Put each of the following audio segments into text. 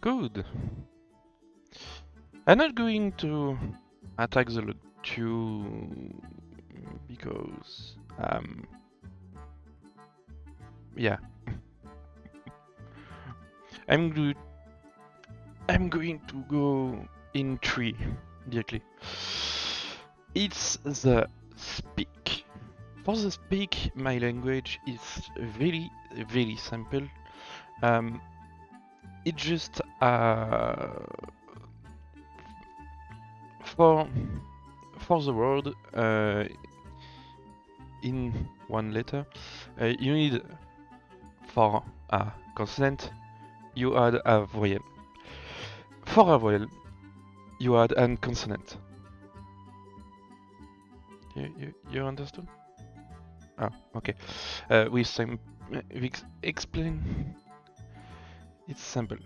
Good. I'm not going to attack the 2 because um yeah. I'm go I'm going to go in 3 directly. It's the speak. For the speak, my language is very, very simple. Um, it just uh, for for the word uh, in one letter, uh, you need for a consonant you add a voyel. For a voyel, you add a consonant. You, you, you understood? Oh, okay. Uh, we sim we explain. It's simple.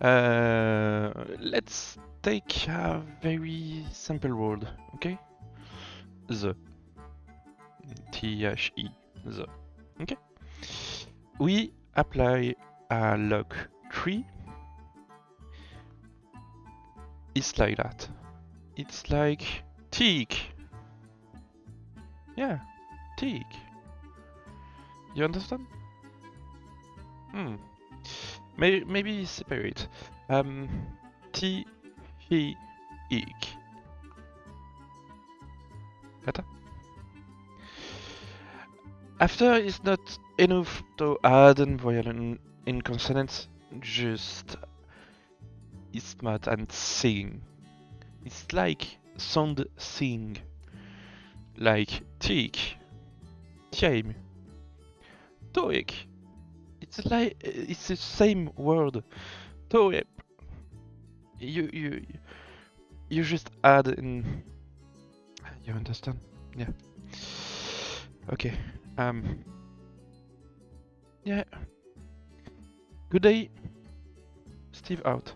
Uh, let's take a very simple word, okay? The. T-H-E. The. Okay? We apply a log 3. It's like that. It's like teak. Yeah, teak. You understand? Hmm. Maybe, separate. Um? After is not enough to add an vowel in, in consonants, just it's smart and sing. It's like sound sing. Like teak, time, toik. It's like it's the same word. Toep. You you you just add in. You understand? Yeah. Okay. Um. Yeah. Good day. Steve out.